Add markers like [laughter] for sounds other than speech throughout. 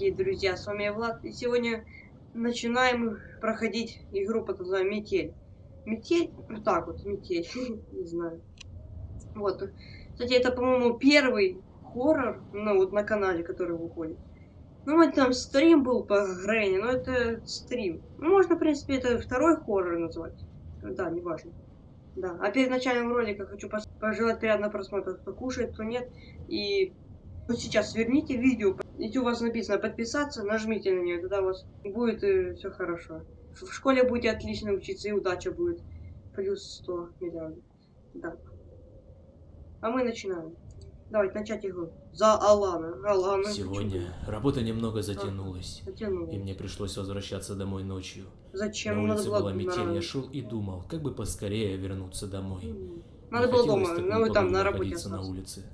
дорогие друзья, с вами я Влад, и сегодня начинаем проходить игру под названием Метель. Метель? Вот так вот, Метель, [laughs] не знаю. Вот. Кстати, это, по-моему, первый хоррор, ну, вот на канале, который выходит. Ну, вот там стрим был по Грэнни, но это стрим. Ну, можно, в принципе, это второй хоррор назвать. Да, неважно. Да, а перед началом ролика хочу пожелать приятного просмотра, кто кушает, кто нет. И вот сейчас сверните видео, если у вас написано подписаться, нажмите на нее, тогда у вас будет э, все хорошо. В школе будете отлично учиться, и удача будет. Плюс 100 миллиардов. Да. А мы начинаем. Давайте начать игру. За Алана. Алана. Сегодня работа немного затянулась. А, затянулась. И мне пришлось возвращаться домой ночью. Зачем? На улице Надо была метель, я шел и думал, как бы поскорее вернуться домой. М. Не Надо было дома, ну там на работе находиться на улице.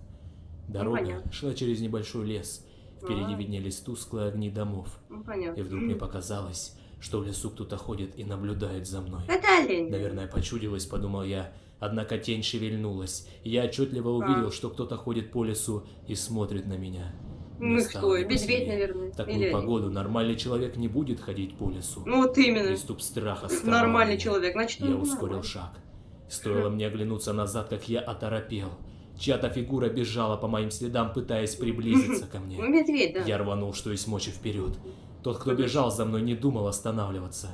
Дорога понятно. шла через небольшой лес. Впереди А. виднелись тусклые огни домов. Ну, понятно. И вдруг мне показалось, что в лесу кто-то ходит и наблюдает за мной. Это олень. Наверное, почудилось, подумал я. Однако тень шевельнулась, и я отчетливо увидел, А. что кто-то ходит по лесу и смотрит на меня. Ну кто? Медведь, наверное. В такую Или- погоду нормальный человек не будет ходить по лесу. Ну вот именно. Приступ страха сковал Нормальный человек. Значит, Я ускорил нормальный. шаг. Стоило мне оглянуться назад, как я оторопел. Чья-то фигура бежала по моим следам, пытаясь приблизиться ко Ну, мне. [laughs] медведь, да. Я рванул, что есть мочи вперед. Тот, кто бежал за мной, не думал останавливаться.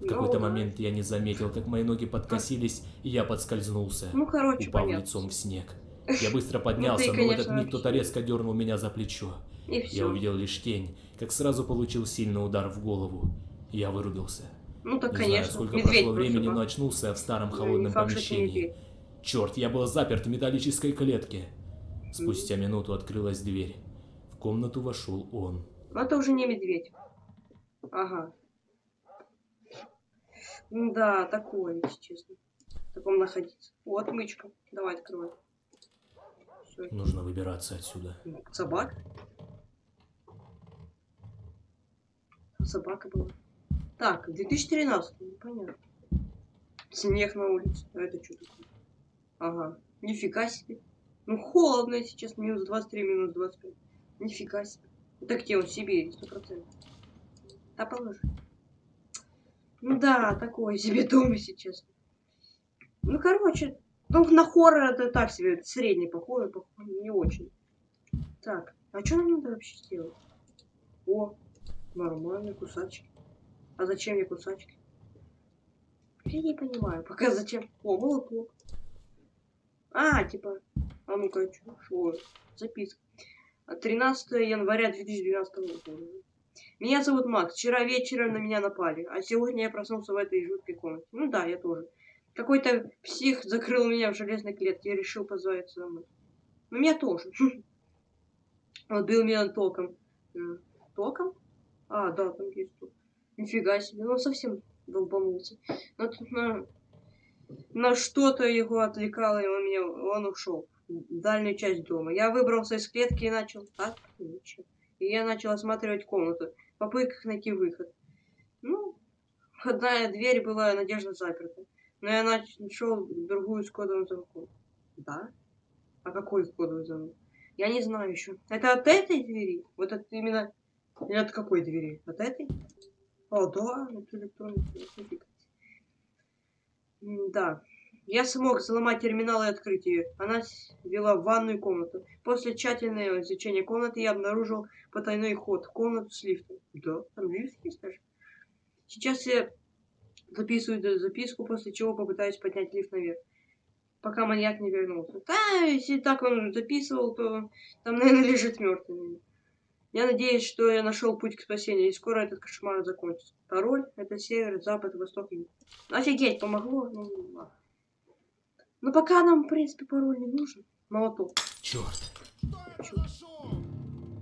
В Ну, какой-то момент я не заметил, как мои ноги подкосились, и я подскользнулся. Ну, короче, Упал понятно. лицом в снег. [laughs] Я быстро поднялся, Ну, ты, но в этот конечно, миг кто-то резко дернул меня за плечо. И Я увидел лишь тень, как сразу получил сильный удар в голову. Я вырубился. Ну так, Не конечно. знаю, сколько медведь прошло времени, но очнулся в старом Ну, холодном факт, что это помещении. Черт, я был заперт в металлической клетке. Спустя минуту открылась дверь. В комнату вошел он. Ну, это уже не медведь. Ага. Ну Да, такое, если честно. В таком находиться. О, отмычка. Давай, открывай. Всё. Нужно выбираться отсюда. Собака? Собака была. Так, 2013, ну, понятно. Снег на улице. А это что такое? Ага. Нифига себе. Ну, холодно, честно. Минус 23, минус 25. Нифига себе. Это где он? В Сибири, 100%. Да, положи. Ну да, такое себе [laughs] дом, если честно. Ну, короче, ну, на хоррор это так себе, средний похоже, похоже, не очень. Так, а что нам надо вообще сделать? О, нормально, кусачки. А зачем мне кусачки? Я не понимаю, пока зачем. О, молоток. А, типа, а ну-ка, чё, шо, записка. А 13 января 2012 года. Меня зовут Макс. Вчера вечером на меня напали, а сегодня я проснулся в этой жуткой комнате. Ну да, я тоже. Какой-то псих закрыл меня в железной клетке и решил позвать за мной. Ну, меня тоже. [laughs] Он бил меня током. М, Током? А, да, там есть ток. Нифига себе, ну он совсем долбанулся. Но тут на, на что-то его отвлекало, и он меня, он ушел в дальнюю часть дома. Я выбрался из клетки и начал... Ничего. И я начал осматривать комнату, в попытках найти выход. Ну, входная дверь была надежно заперта. Но я нашел другую с кодовым замком. Да? А какой кодовый замок? Я не знаю еще. Это от этой двери? Вот от именно... Или от какой двери? От этой? О, да, это электронный ключ, нифига себе. М, Да. Я смог взломать терминал и открыть ее. Она вела в ванную комнату. После тщательного изучения комнаты я обнаружил потайной ход в комнату с лифтом. Да, там лифт есть даже. Сейчас я записываю эту записку, после чего попытаюсь поднять лифт наверх. Пока маньяк не вернулся. Да, если так он записывал, то там, наверное, лежит мертвый. Я надеюсь, что я нашел путь к спасению, и скоро этот кошмар закончится. Пароль — это север, запад, восток, юг. Офигеть, помогло? Ну, ладно. Но пока нам, в принципе, пароль не нужен. Молоток. Черт.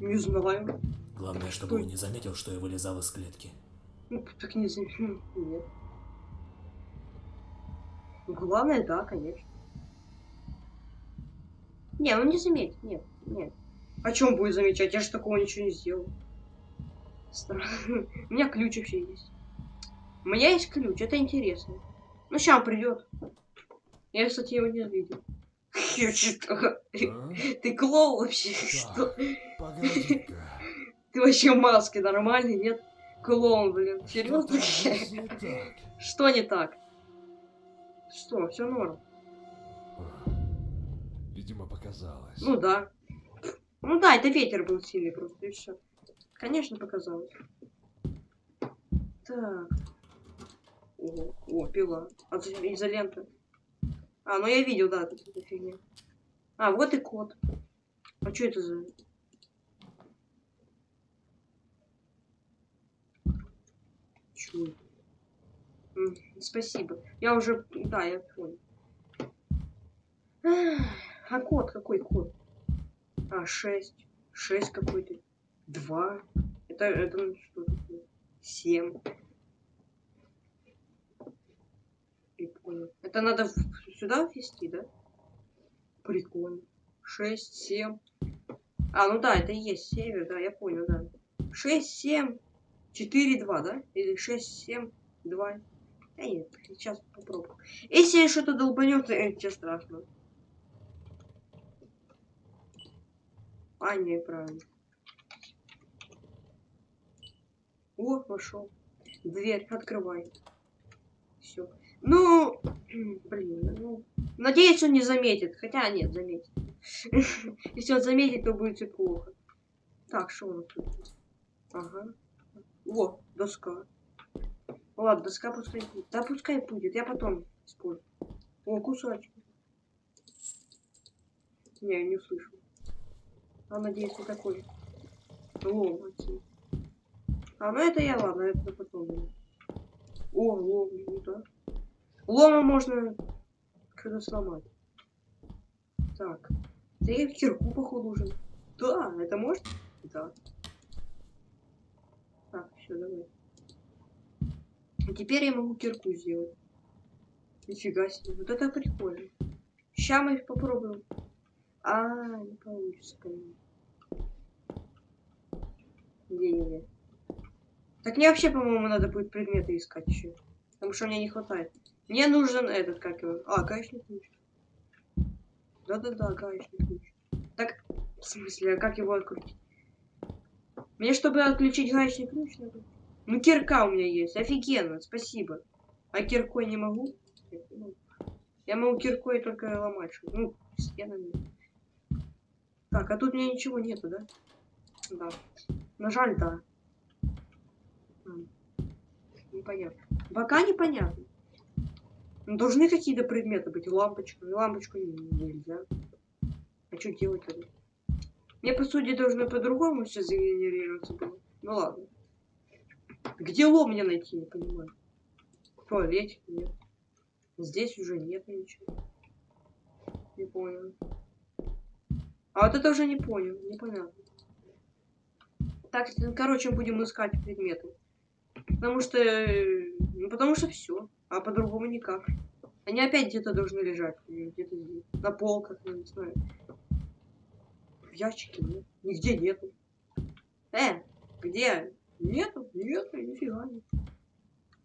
Не знаю. Главное, чтобы он не заметил, что я вылезал из клетки. Ну, так не знаю. Нет. Ну, Главное, да, конечно. Не, ну не заметит, нет, нет. О чем будет замечать? Я же такого ничего не сделал. Странно. [laughs] У меня ключ вообще есть. У меня есть ключ, это интересно. Ну, сейчас придет. Я, кстати, его не видел. [laughs] А? Ты клоун вообще? Что? [laughs] Ты вообще в маске нормальный, нет? Клоун, блин. Серьезно? Не так. Что не так? Что, все норм. Видимо, показалось. Ну да. Ну да, это ветер был сильный просто, и все. Конечно, показалось. Так. О, о пила. А за- изолента. А, ну я видел, да, тут эта фигня. А, вот и кот. А что это за... М, Спасибо. Я уже... Да, я понял. А кот? Какой кот? А, 6. 6 какой-то. 2. Это, это ну, что такое? 7. Прикольно. Это надо сюда ввести, да? Прикольно. 6, 7. А, ну да, это и есть север, да, я понял, да. 6, 7, 4, 2, да? Или 6, 7, 2. Да нет, сейчас попробую. Если что-то долбанет, то ничего А, не, правильно. О, вошел. Дверь, открывай. Все. Ну, [clears throat] блин, ну, надеюсь, он не заметит. Хотя нет, заметит. [laughs] Если он заметит, то будет все плохо. Так, что нас тут? Ага. О, доска. Ладно, доска пускай будет. Да пускай будет, я потом использую. О, кусачек. Не, не услышал. А надеюсь, не такой. Лом отсюда. А, ну это я, ладно, это потом. О, лом, ну да. Лома можно когда сломать. Так. Да я кирку, походу, уже. Да, это может? Да. Так, все, давай. А теперь я могу кирку сделать. Нифига себе. Вот это прикольно. Сейчас мы попробуем. А, не получится, конечно. Не-не-не. Так мне вообще, по-моему, надо будет предметы искать еще. Потому что мне не хватает. Мне нужен этот, как его. А, гаечный ключ. Да-да-да, гаечный ключ. Так, в смысле, а как его открутить? Мне, чтобы отключить гаечный ключ, надо. Ну, кирка у меня есть. Офигенно, спасибо. А киркой не могу? Я могу киркой только ломать. Ну, стенами. Так, а тут у меня ничего нету, да? Да. На жаль, да. Непонятно. Пока непонятно. Ну, должны какие-то предметы быть. Ну, Лампочку не- нельзя. А что делать тогда? Мне, по сути, должно по-другому все загенерироваться было. Ну ладно. Где лом мне найти, не понимаю. В нет. Здесь уже нет ничего. Не понял. А вот это уже не понял, непонятно. Так, ну, короче, будем искать предметы. Потому что... Ну, потому что все. А по-другому никак. Они опять где-то должны лежать. Где-то. На полках, не знаю. В ящике нет. Нигде нету. Э, где? Нету? Нету, нифига нет.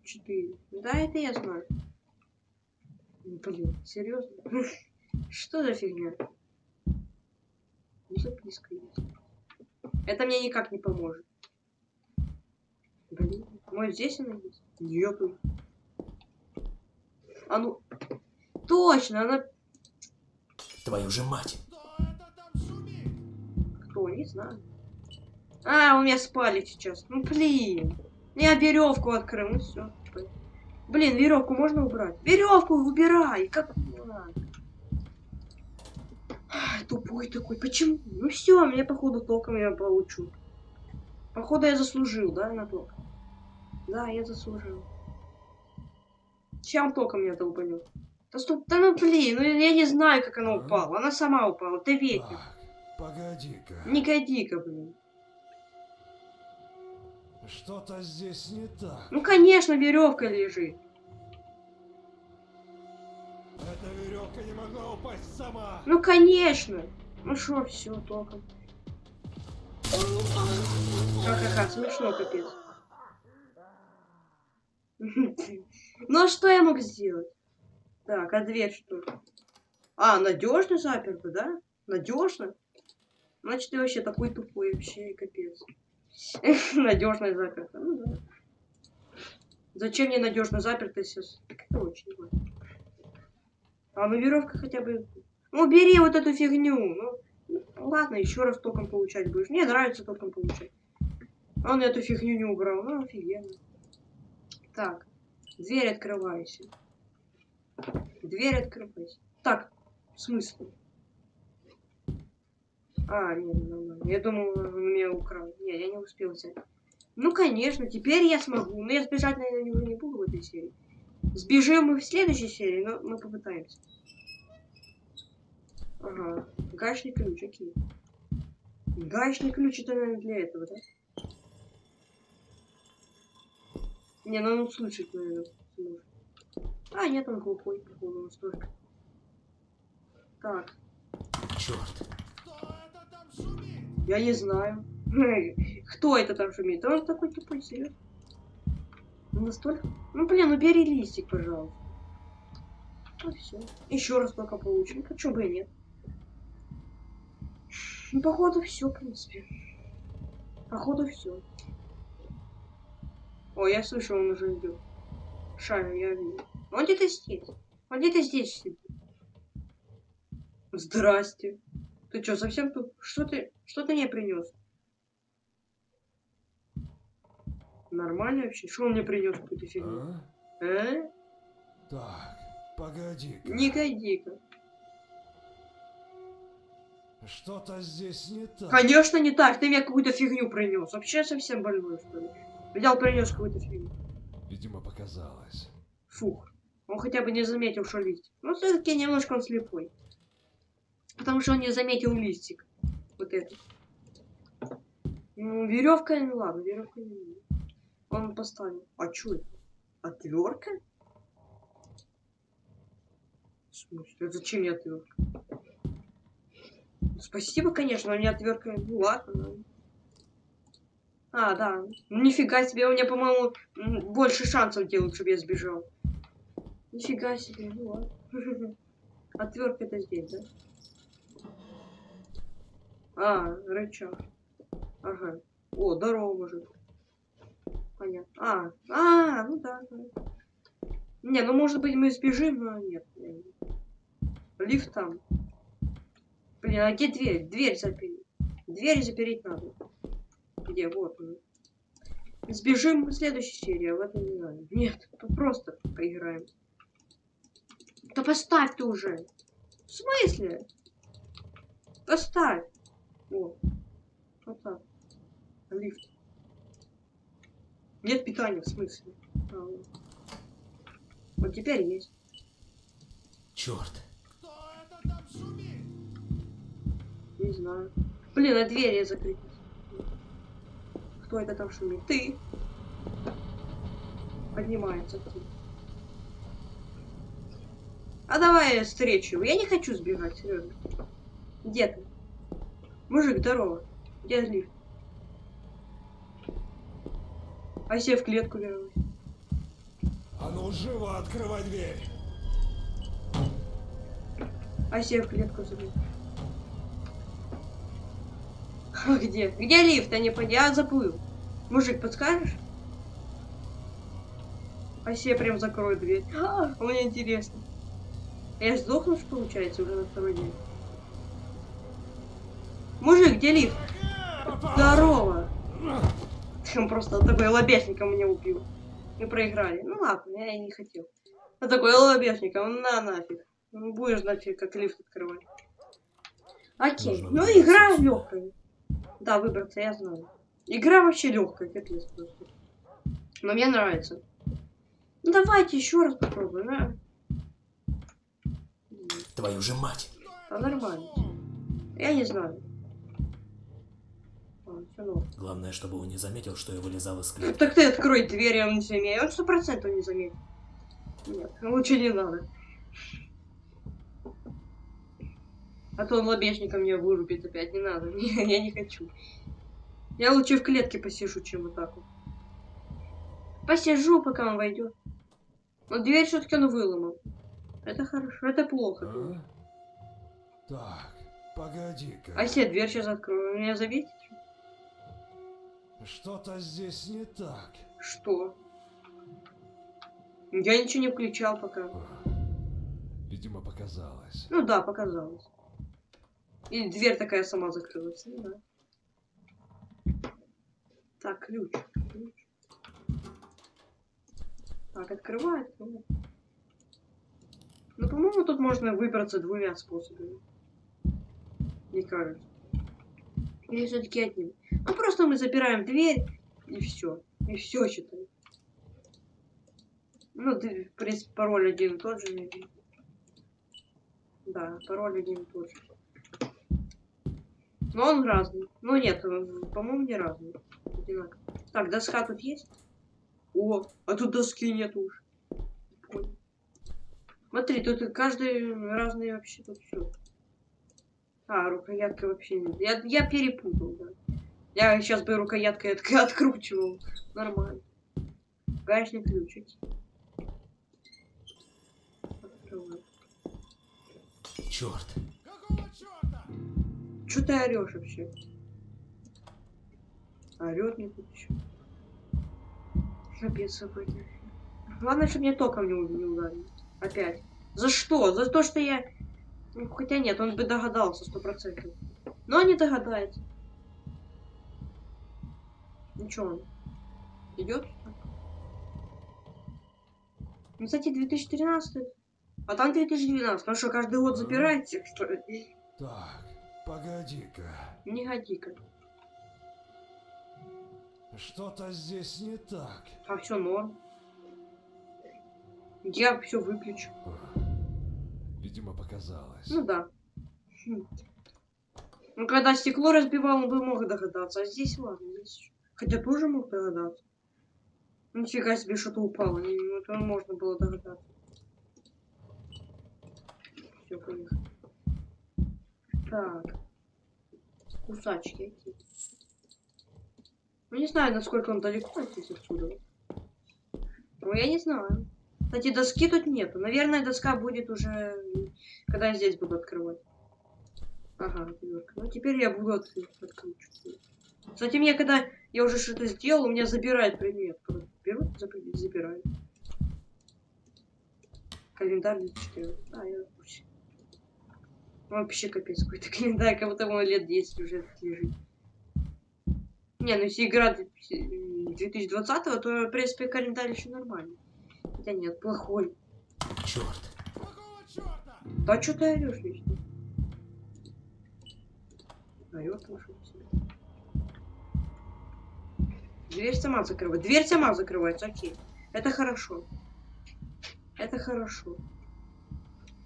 Четыре. Да, это я знаю. Блин, серьезно? [laughs] Что за фигня? Записка есть. Это мне никак не поможет. Блин, может здесь она есть? Нету. А ну... Точно, она... Твою же мать. Кто? Не знаю. А, у меня спали сейчас. Ну, блин. Я веревку открыл, ну все. Блин, веревку можно убрать? Веревку убирай! Как? Тупой такой. Почему? Ну все, мне походу током я получу. Походу я заслужил, да, на ток? Да, я заслужил. Чем током меня долбанет? Да стоп, да ну блин, ну я не знаю, как она упала. Она сама упала, это ветер. Погоди-ка. Не годи-ка, блин. Что-то здесь не так. Ну, конечно, веревка лежит. Эта веревка не могла упасть сама. Ну, конечно. Ну что, все, током. Ха-ха-ха, смешно, капец. [laughs] Ну, а что я мог сделать? Так, а дверь что? А, надежно заперта, да? Надежно? Значит, ты вообще такой тупой, вообще, капец. [laughs] Надежная заперта. Ну да. Зачем мне надежно заперто сейчас? Так это очень важно. А ну веревка хотя бы. Ну бери вот эту фигню. Ну, ну, ладно, еще раз током получать будешь. Мне нравится током получать. Он эту фигню не убрал. Ну офигенно. Так. Дверь открывайся. Дверь открывайся. Так, в смысле? А, нет, нормально. Я думал, он меня украл. Не, я не успел взять. Ну, конечно, теперь я смогу. Но я сбежать, наверное, не буду в этой серии. Сбежим мы в следующей серии, но мы попытаемся. Ага, гаечный ключ, окей. Гаечный ключ это, наверное, для этого, да? Не, ну он слышит, наверное, сможет. А, нет, он глухой, походу, он столько. Так, Черт. Я не знаю. [laughs] Кто это там шумит? Он такой тупой, серьезно. Ну, Настолько? Ну, блин, убери листик, пожалуйста. Ну, все. Еще раз пока получим. Почему бы и нет? Ну, походу, все, в принципе. Походу, все. О, я слышу, он уже идет. Шарю, я вижу. Он где-то здесь. Он где-то здесь сидит. Здрасте. Ты что, совсем тут? Что ты, что ты мне принес? Нормально вообще? Что он мне принес какую-то фигню? А? А? Так, погоди-ка. Не годи-ка. Что-то здесь не так. Конечно не так, ты мне какую-то фигню принес. Вообще совсем больной, что ли? Взял, принес какую-то фигню. Видимо, показалось. Фух. Он хотя бы не заметил, что листик. Ну, все-таки немножко он слепой. Потому что он не заметил листик. Вот это. Ну, веревка, ну ладно, веревка не. Он поставил. А что это? Отвертка? В смысле? Зачем мне отвертка? Спасибо, конечно, но не отвертка. Ну ладно. А, да. Ну, нифига себе, у меня, по-моему, больше шансов делают, чтобы я сбежал. Нифига себе, ну ладно. [laughs] Отвертка это здесь, да? А, рычаг. Ага. О, здорово, мужик. Понятно. А, а, ну да. Не, ну может быть мы сбежим, но нет. не. Лифт там. Блин, а где дверь? Дверь запереть. Дверь запереть надо. Где? Вот. Сбежим в следующей серии, а в этом не надо. Нет, то просто поиграем. Да поставь ты уже. В смысле? Поставь. Вот. Вот так. Лифт. Нет питания, в смысле? А, вот. Теперь есть. Черт. Кто это там шумит? Не знаю. Блин, а двери закрыты. Кто это там шумит? Ты. Поднимается ты. А давай я встречу. Я не хочу сбегать, серьезно. Где ты? Мужик, здорово. Где лифт? А себе в клетку вернусь. А ну живо открывай дверь. А себе в клетку забить. А где? Где лифт? Я не понял. Я забыл. Мужик, подскажешь? А себе прям закрой дверь. А, мне интересно. Я сдохну, что получается, уже на второй день. Мужик, где лифт? Здорово. Он просто такой лобешником меня убил. Мы проиграли. Ну ладно, я и не хотел. А такой лобешником, на нафиг. Ну, будешь знать, как лифт открывать. Окей. Нужно Ну, игра легкая. Да, выбраться, я знаю. Игра вообще легкая, капец просто. Но мне нравится. Ну давайте еще раз попробуем, а? Твою же мать. Да нормально. Я не знаю. Главное, чтобы он не заметил, что я вылезал из клетки. Так ты открой дверь, он не заметит. Он сто процентов не заметит. Нет, лучше не надо. А то он лобешником меня вырубит опять. Не надо. Не, [laughs] я не хочу. Я лучше в клетке посижу, чем вот так вот. Посижу, пока он войдет. Но дверь все-таки он выломал. Это хорошо, это плохо. А? Так, погоди-ка. А если я дверь сейчас открою, меня заметит? Что-то здесь не так. Что? Я ничего не включал пока. Видимо, показалось. Ну да, показалось. И дверь такая сама закрылась. Ну да. Так, ключ. ключ. Так, открывает. Ну, ну по-моему, тут можно выбраться двумя способами. Мне кажется. Или все-таки одним. Ну просто мы запираем дверь и все. И все считай. Ну, ты, в принципе, пароль один и тот же. Да, пароль один и тот же. Но он разный. Ну нет, по-моему, не разный. Одинаковый. Так, доска тут есть? О, а тут доски нет уж. Смотри, тут каждый разный вообще тут все. А, рукоятка вообще нет. Я, я перепутал, да. Я сейчас бы рукояткой от, откручивал. Нормально. Гаечный ключ. окей. Открываю. Черт. Какого черта? Чё ты орешь вообще? Орет мне тут еще. Капец какой-то. Главное, чтобы мне током не, не ударили. Опять. За что? За то, что я... Ну, хотя нет, он бы догадался, сто процентов. Но не догадается. Ничего он. Идет? Ну, кстати, 2013. А там 2012. Ну что, каждый год забирает всех, что ли? Так, погоди-ка. Не годи-ка. Что-то здесь не так. А все норм. Я все выключу. Видимо, показалось. Ну да. Хм. Ну, когда стекло разбивал, он бы мог догадаться. А здесь ладно. Здесь... Хотя тоже мог догадаться. Нифига себе, что-то упало. Ну, Это можно было догадаться. Все, поехали. Так. Кусачки. окей. Ну, не знаю, насколько он далеко здесь отсюда. Ну, я не знаю. Кстати, доски тут нету. Наверное, доска будет уже, когда я здесь буду открывать. Ага, отвертка. Ну, теперь я буду откручивать. Кстати, мне когда я уже что-то сделал, у меня забирает предмет. Берут, забирают. Календарь 2014. А, я. Вообще капец какой-то [laughs] календарь, как будто ему лет 10 уже лежит. Не, ну если игра 2020, то, в принципе, календарь еще нормальный. Хотя нет, плохой. Черт. Да что ты орешь вечно? Орёт уж у тебя. Дверь сама закрывается. Дверь сама закрывается, окей. Это хорошо. Это хорошо.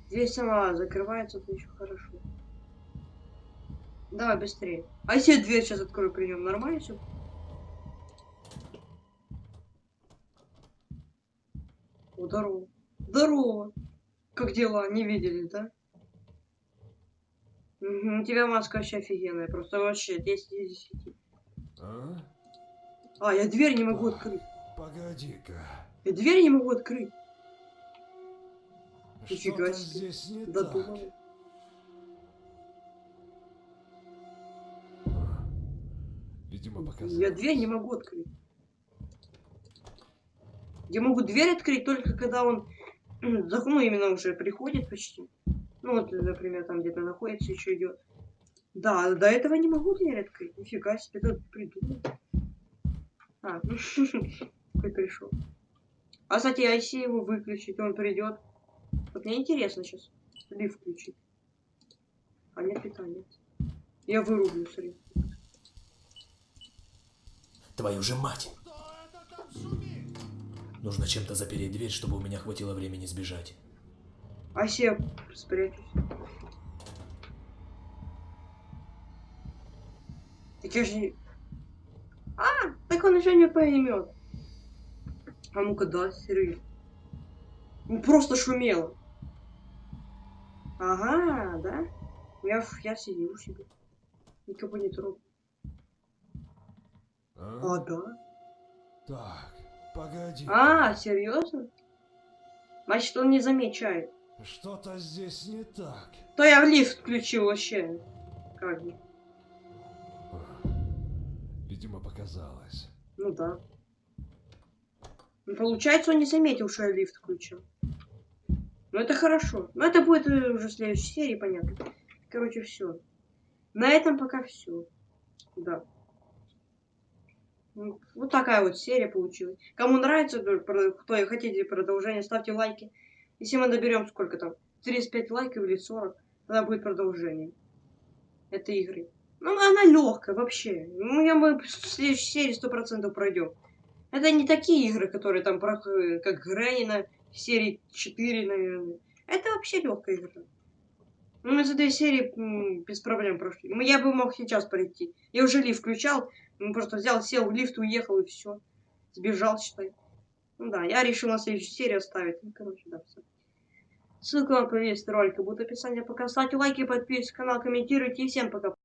Дверь сама закрывается, это еще хорошо. Давай быстрее. А если я дверь сейчас открою при нем, нормально все? О, здорово. Здорово. Как дела? Не видели, да? У тебя маска вообще офигенная. Просто вообще 10 из 10. А? А, я дверь не могу открыть. Погоди-ка. Я дверь не могу открыть. Нифига себе. здесь не так. А, Видимо, показалось. Я дверь не могу открыть. Я могу дверь открыть только когда он, [clears throat] ну, именно уже приходит почти. Ну, вот, например, там где-то находится, еще идет. Да, до этого не могу дверь открыть. Нифига себе, тут придумал. А, ну, [laughs] какой пришел. А, кстати, а если его выключить, он придет. Вот мне интересно сейчас. Лифт включить. А нет, питания. Я вырублю, смотри. Твою же мать. Нужно чем-то запереть дверь, чтобы у меня хватило времени сбежать. А если я спрячусь? Так я же так он еще не поймет. А ну-ка, да, серьезно. Ну, просто шумело. Ага, да? Я, в- я сидел себе. Никого не трогал. А? А, да? Так, погоди. А, серьезно? Значит, он не замечает. Что-то здесь не так. То я в лифт включил вообще. Как бы. Видимо, показалось. Ну да. Ну, получается, он не заметил, что я лифт включил. Ну это хорошо. Но это будет уже в следующей серии, понятно. Короче, все. На этом пока все. Да. Ну, Вот такая вот серия получилась. Кому нравится, кто и хотите продолжение, ставьте лайки. Если мы доберем сколько там, 35 лайков или 40, тогда будет продолжение этой игры. Ну, она легкая вообще. Ну, я мы в следующей серии сто процентов пройдем. Это не такие игры, которые там, проходят, как Грэнни на серии 4, наверное. Это вообще легкая игра. Ну, мы за две серии без проблем прошли. Ну, Я бы мог сейчас пройти. Я уже лифт включал, ну, просто взял, сел в лифт, уехал и все. Сбежал, считай. Ну да, я решил на следующую серию оставить. Ну, короче, да, все. Ссылка на повестку ролика будет в описании. Пока ставьте лайки, подписывайтесь на канал, комментируйте. И всем пока.